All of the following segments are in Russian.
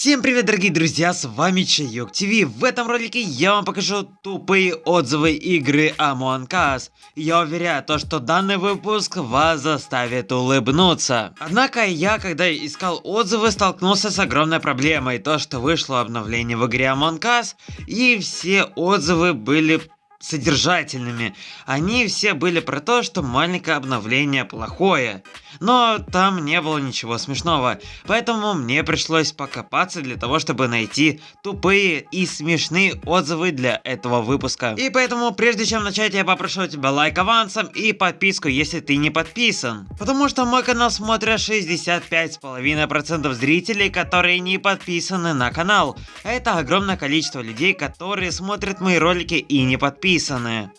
Всем привет, дорогие друзья, с вами Чайок ТВ. В этом ролике я вам покажу тупые отзывы игры Among Us. Я уверяю, то, что данный выпуск вас заставит улыбнуться. Однако я, когда искал отзывы, столкнулся с огромной проблемой. То, что вышло обновление в игре Among Us, и все отзывы были содержательными. Они все были про то, что маленькое обновление плохое. Но там не было ничего смешного, поэтому мне пришлось покопаться для того, чтобы найти тупые и смешные отзывы для этого выпуска. И поэтому, прежде чем начать, я попрошу тебя лайк авансом и подписку, если ты не подписан. Потому что мой канал смотрят 65,5% зрителей, которые не подписаны на канал. Это огромное количество людей, которые смотрят мои ролики и не подписаны.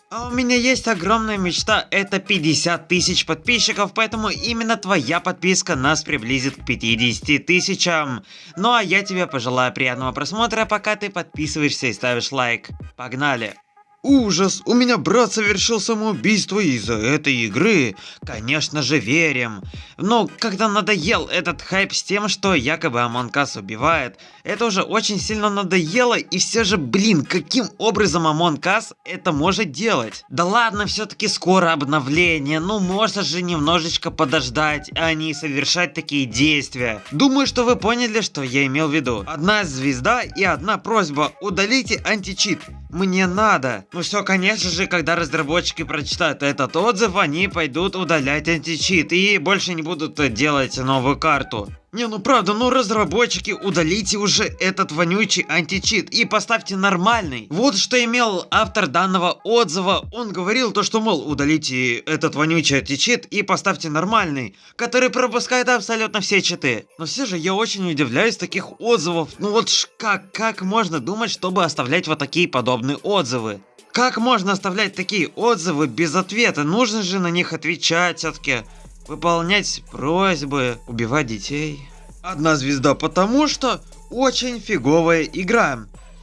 А у меня есть огромная мечта, это 50 тысяч подписчиков, поэтому Именно твоя подписка нас приблизит к 50 тысячам. Ну а я тебе пожелаю приятного просмотра, пока ты подписываешься и ставишь лайк. Погнали! Ужас, у меня брат совершил самоубийство из-за этой игры. Конечно же верим. Но когда надоел этот хайп с тем, что якобы Us убивает, это уже очень сильно надоело и все же, блин, каким образом Us это может делать? Да ладно, все-таки скоро обновление, ну можно же немножечко подождать, а не совершать такие действия. Думаю, что вы поняли, что я имел в виду. Одна звезда и одна просьба, удалите античит. Мне надо. Ну все, конечно же, когда разработчики прочитают этот отзыв, они пойдут удалять античит и больше не будут делать новую карту. Не, ну правда, ну разработчики, удалите уже этот вонючий античит и поставьте нормальный. Вот что имел автор данного отзыва. Он говорил то, что, мол, удалите этот вонючий античит и поставьте нормальный, который пропускает абсолютно все читы. Но все же я очень удивляюсь таких отзывов. Ну вот ж как, как можно думать, чтобы оставлять вот такие подобные отзывы? Как можно оставлять такие отзывы без ответа? Нужно же на них отвечать все-таки выполнять просьбы, убивать детей. Одна звезда потому что очень фиговая игра.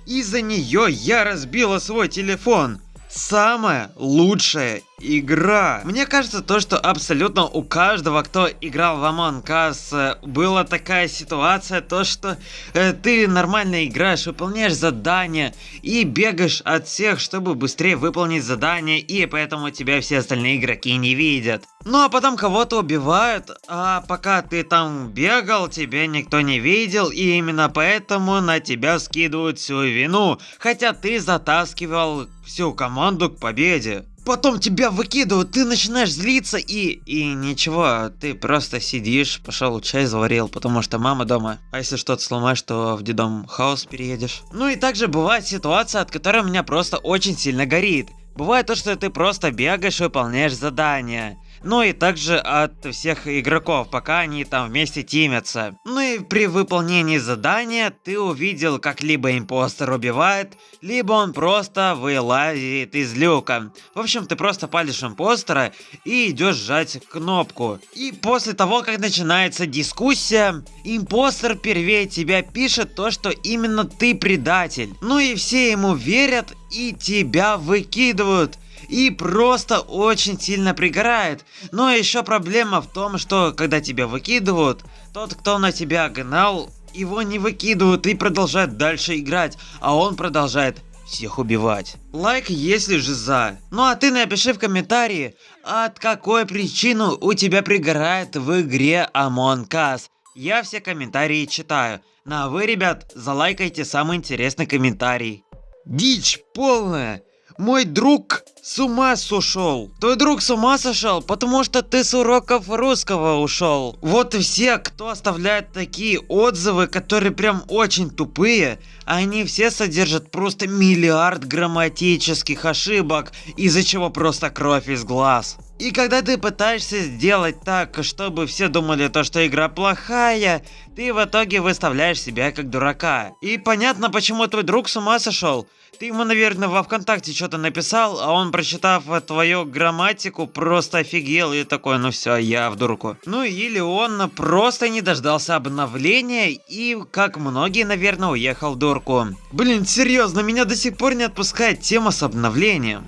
Из-за нее я разбила свой телефон. Самая лучшая игра. Мне кажется, то, что абсолютно у каждого, кто играл в Among Us, э, была такая ситуация, то, что э, ты нормально играешь, выполняешь задания и бегаешь от всех, чтобы быстрее выполнить задание, и поэтому тебя все остальные игроки не видят. Ну а потом кого-то убивают, а пока ты там бегал, тебя никто не видел, и именно поэтому на тебя скидывают всю вину, хотя ты затаскивал всю команду к победе. Потом тебя выкидывают, ты начинаешь злиться и... И ничего, ты просто сидишь, пошел чай заварил, потому что мама дома. А если что-то сломаешь, то в дедом хаос переедешь. Ну и также бывает ситуация, от которой у меня просто очень сильно горит. Бывает то, что ты просто бегаешь и выполняешь задания ну и также от всех игроков, пока они там вместе тимятся. Ну и при выполнении задания ты увидел, как либо импостер убивает, либо он просто вылазит из люка. В общем, ты просто палишь импостера и идешь жать кнопку. И после того, как начинается дискуссия, импостер первее тебя пишет то, что именно ты предатель. Ну и все ему верят и тебя выкидывают и просто очень сильно пригорает. Но еще проблема в том, что когда тебя выкидывают, тот, кто на тебя гнал, его не выкидывают и продолжают дальше играть, а он продолжает всех убивать. Лайк, если же за. Ну а ты напиши в комментарии, от какой причины у тебя пригорает в игре Among Us. Я все комментарии читаю. Ну а вы, ребят, залайкайте самый интересный комментарий. Дичь полная. Мой друг с ума сошел. Твой друг с ума сошел, потому что ты с уроков русского ушел. Вот все, кто оставляет такие отзывы, которые прям очень тупые, они все содержат просто миллиард грамматических ошибок, из-за чего просто кровь из глаз. И когда ты пытаешься сделать так, чтобы все думали то, что игра плохая, ты в итоге выставляешь себя как дурака. И понятно, почему твой друг с ума сошел. Ты ему, наверное, во ВКонтакте что-то написал, а он, прочитав твою грамматику, просто офигел и такой, ну все, я в дурку. Ну или он просто не дождался обновления и, как многие, наверное, уехал в дурку. Блин, серьезно, меня до сих пор не отпускает тема с обновлением.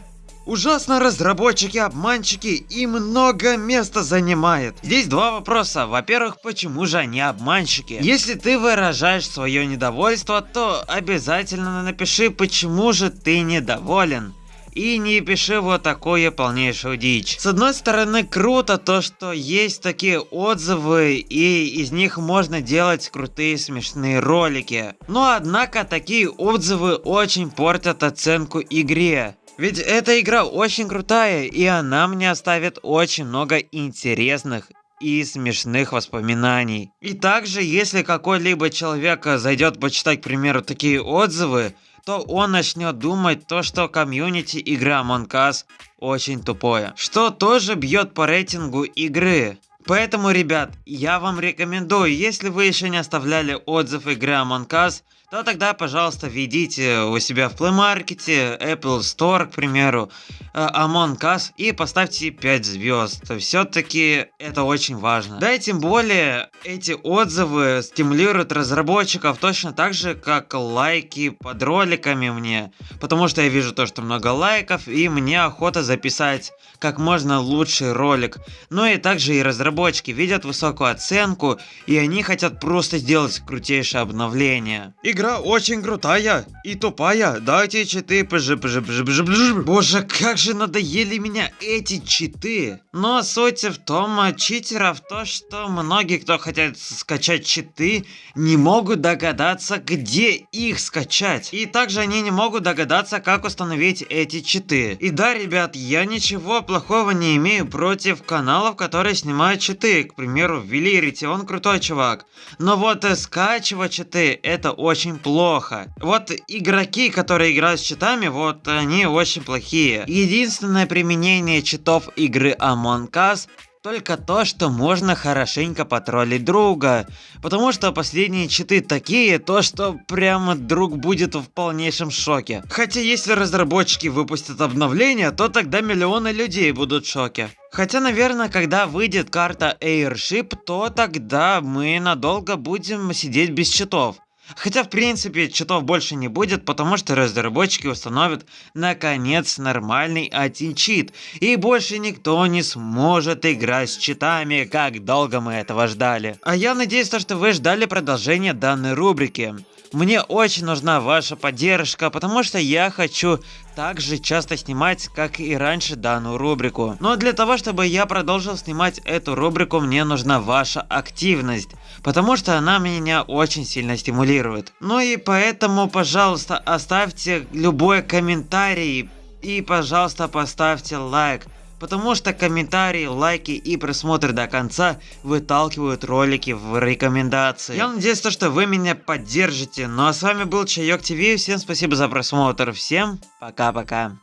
Ужасно разработчики-обманщики и много места занимает. Здесь два вопроса. Во-первых, почему же они обманщики? Если ты выражаешь свое недовольство, то обязательно напиши, почему же ты недоволен. И не пиши вот такое полнейшую дичь. С одной стороны, круто то, что есть такие отзывы, и из них можно делать крутые смешные ролики. Но однако такие отзывы очень портят оценку игре. Ведь эта игра очень крутая, и она мне оставит очень много интересных и смешных воспоминаний. И также, если какой-либо человек зайдет почитать, к примеру, такие отзывы, то он начнет думать то, что комьюнити игры Among Us очень тупое. Что тоже бьет по рейтингу игры. Поэтому, ребят, я вам рекомендую, если вы еще не оставляли отзыв игры Among Us, то тогда, пожалуйста, введите у себя в Play Market, Apple Store, к примеру, э, Among Us и поставьте 5 звезд. Все-таки это очень важно. Да и тем более, эти отзывы стимулируют разработчиков точно так же, как лайки под роликами мне. Потому что я вижу то, что много лайков, и мне охота записать как можно лучший ролик. Ну и также и разработчики видят высокую оценку, и они хотят просто сделать крутейшее обновление. И игра очень крутая и тупая. Дайте читы. Пж, пж, пж. Боже, как же надоели меня эти читы. Но суть в том, а, читеров то, что многие, кто хотят скачать читы, не могут догадаться, где их скачать. И также они не могут догадаться, как установить эти читы. И да, ребят, я ничего плохого не имею против каналов, которые снимают читы. К примеру, Велирити, он крутой чувак. Но вот э, скачивать читы, это очень очень плохо. Вот игроки, которые играют с читами, вот они очень плохие. Единственное применение читов игры Among Us только то, что можно хорошенько потроллить друга. Потому что последние читы такие, то что прямо друг будет в полнейшем шоке. Хотя если разработчики выпустят обновление, то тогда миллионы людей будут в шоке. Хотя, наверное, когда выйдет карта Airship, то тогда мы надолго будем сидеть без читов. Хотя, в принципе, читов больше не будет, потому что разработчики установят, наконец, нормальный один чит. И больше никто не сможет играть с читами, как долго мы этого ждали. А я надеюсь, что вы ждали продолжения данной рубрики. Мне очень нужна ваша поддержка, потому что я хочу так же часто снимать, как и раньше данную рубрику. Но для того, чтобы я продолжил снимать эту рубрику, мне нужна ваша активность, потому что она меня очень сильно стимулирует. Ну и поэтому, пожалуйста, оставьте любой комментарий и, пожалуйста, поставьте лайк. Потому что комментарии, лайки и просмотр до конца выталкивают ролики в рекомендации. Я надеюсь, что вы меня поддержите. Ну а с вами был Чайок ТВ. Всем спасибо за просмотр. Всем пока-пока.